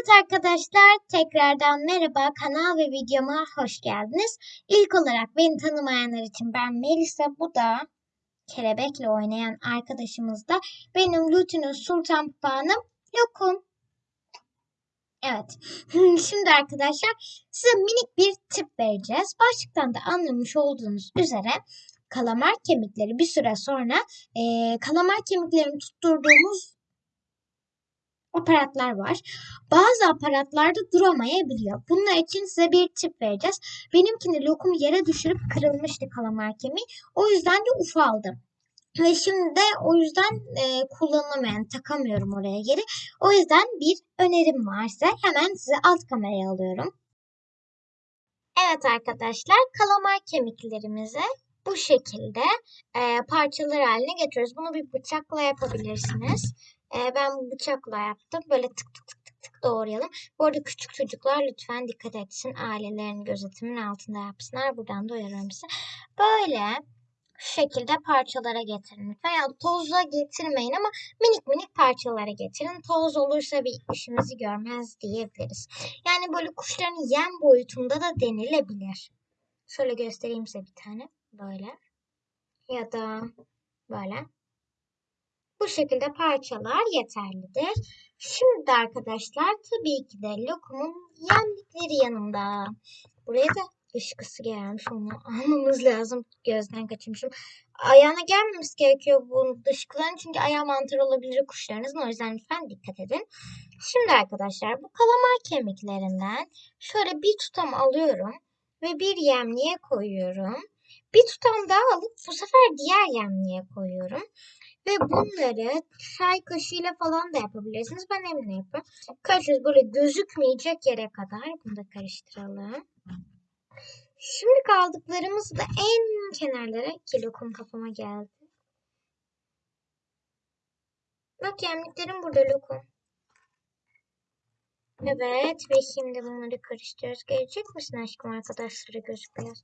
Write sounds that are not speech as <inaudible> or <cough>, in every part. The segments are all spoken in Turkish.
Evet arkadaşlar tekrardan merhaba kanal ve videoma hoş geldiniz. İlk olarak beni tanımayanlar için ben Melisa bu da kelebekle oynayan arkadaşımız da benim Lutin'in Sultan Papağanım Lokum. Evet <laughs> şimdi arkadaşlar size minik bir tip vereceğiz. Başlıktan da anlamış olduğunuz üzere kalamar kemikleri bir süre sonra e, kalamar kemiklerini tutturduğumuz aparatlar var. Bazı aparatlarda duramayabiliyor. Bunlar için size bir tip vereceğiz. Benimkini lokum yere düşürüp kırılmıştı kalamar kemiği. O yüzden de ufaldım. Ve şimdi de o yüzden e, kullanılamayan, takamıyorum oraya geri. O yüzden bir önerim varsa hemen size alt kameraya alıyorum. Evet arkadaşlar, kalamar kemiklerimizi bu şekilde e, parçalar haline getiriyoruz. Bunu bir bıçakla yapabilirsiniz. E, ben bu bıçakla yaptım. Böyle tık tık tık tık tık doğrayalım. Bu arada küçük çocuklar lütfen dikkat etsin. Ailelerin gözetimin altında yapsınlar. Buradan da uyarıyorum. Böyle şu şekilde parçalara getirin. Yani tozla getirmeyin ama minik minik parçalara getirin. Toz olursa bir işimizi görmez diyebiliriz. Yani böyle kuşların yem boyutunda da denilebilir. Şöyle göstereyim size bir tane. Böyle. Ya da böyle. Bu şekilde parçalar yeterlidir. Şimdi arkadaşlar tabii ki de lokumun yemlikleri yanında. Buraya da ışkısı gelmiş onu <laughs> almamız lazım. Gözden kaçırmışım. Ayağına gelmemesi gerekiyor bu dışkıların çünkü ayağı mantar olabilir kuşlarınızın. O yüzden lütfen dikkat edin. Şimdi arkadaşlar bu kalamar kemiklerinden şöyle bir tutam alıyorum ve bir yemliğe koyuyorum. Bir tutam daha alıp bu sefer diğer yemliğe koyuyorum. Ve bunları çay kaşığıyla falan da yapabilirsiniz. Ben elimle yapıyorum. Karıştırıyoruz böyle gözükmeyecek yere kadar. Bunu da karıştıralım. Şimdi kaldıklarımızı da en kenarlara ki lokum kafama geldi. Bak yemliklerim burada lokum. Evet ve şimdi bunları karıştırıyoruz. Gelecek misin aşkım arkadaşlara gözüküyor.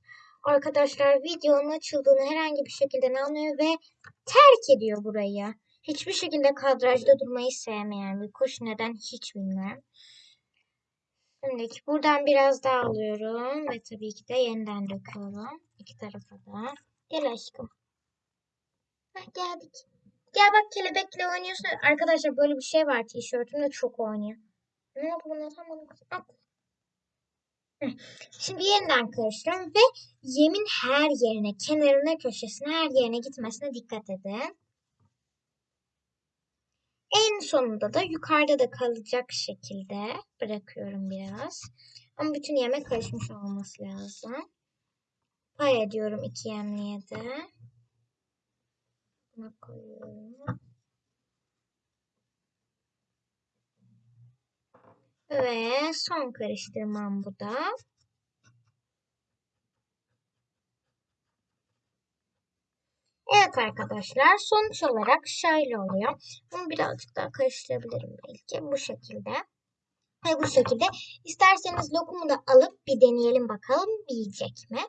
Arkadaşlar videonun açıldığını herhangi bir şekilde anlıyor ve terk ediyor burayı. Hiçbir şekilde kadrajda durmayı sevmeyen bir kuş. Neden hiç bilmiyorum. Şimdi buradan biraz daha alıyorum ve tabii ki de yeniden döküyorum. İki tarafa da. Gel aşkım. Heh, geldik. Gel bak kelebekle oynuyorsun. Arkadaşlar böyle bir şey var tişörtümde çok oynuyor. Ne buna tam At. Şimdi yeniden karıştırıyorum ve yemin her yerine, kenarına, köşesine, her yerine gitmesine dikkat edin. En sonunda da yukarıda da kalacak şekilde bırakıyorum biraz. Ama bütün yemek karışmış olması lazım. Pay ediyorum iki yemliğe de. Buna. Ve son karıştırmam bu da. Evet arkadaşlar sonuç olarak şöyle oluyor. Bunu birazcık daha karıştırabilirim belki bu şekilde. Ve bu şekilde isterseniz lokumu da alıp bir deneyelim bakalım yiyecek mi?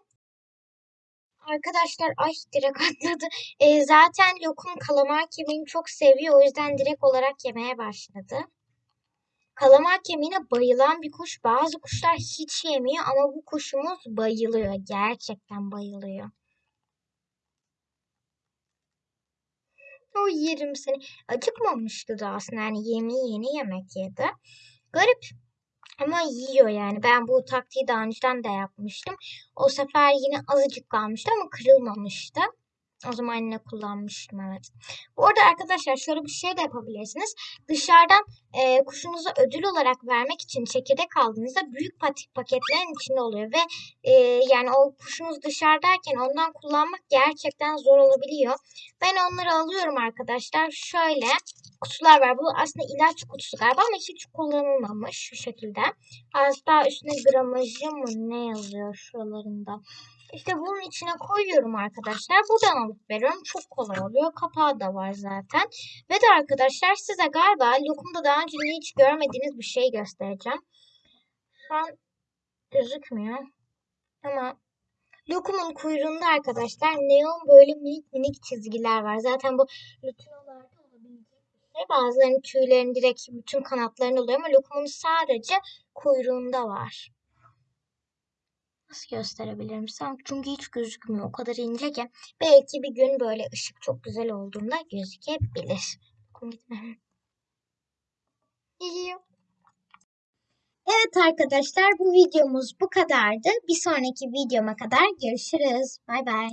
Arkadaşlar ay direkt <laughs> atladı. E, zaten lokum kalamar kemiğini çok seviyor. O yüzden direkt olarak yemeye başladı. Kalamar kemiğine bayılan bir kuş. Bazı kuşlar hiç yemiyor ama bu kuşumuz bayılıyor. Gerçekten bayılıyor. O yerim seni. Acıkmamıştı da aslında. Yani yemeği yeni yemek yedi. Garip. Ama yiyor yani. Ben bu taktiği daha önceden de yapmıştım. O sefer yine azıcık kalmıştı ama kırılmamıştı. O zaman yine kullanmıştım evet. Bu arada arkadaşlar şöyle bir şey de yapabilirsiniz. Dışarıdan e, kuşunuza ödül olarak vermek için çekirdek aldığınızda büyük patik paketlerin içinde oluyor. Ve e, yani o kuşunuz dışarıdayken ondan kullanmak gerçekten zor olabiliyor. Ben onları alıyorum arkadaşlar. Şöyle kutular var. Bu aslında ilaç kutusu galiba ama hiç kullanılmamış şu şekilde. Hatta üstüne gramajı mı ne yazıyor şuralarında. İşte bunun içine koyuyorum arkadaşlar. Buradan alıp veriyorum. Çok kolay oluyor. Kapağı da var zaten. Ve de arkadaşlar size galiba lokumda daha önce hiç görmediğiniz bir şey göstereceğim. Şu an gözükmüyor. Ama lokumun kuyruğunda arkadaşlar neon böyle minik minik çizgiler var. Zaten bu lütinolarda olabilecek bir göstereyim. Bazılarının tüylerin direkt bütün kanatlarında oluyor ama lokumun sadece kuyruğunda var. Nasıl gösterebilirim sana? Çünkü hiç gözükmüyor. O kadar ince ki. Belki bir gün böyle ışık çok güzel olduğunda gözükebilir. Lokum gitme. <laughs> Geliyor. Evet arkadaşlar bu videomuz bu kadardı. Bir sonraki videoma kadar görüşürüz. Bay bay.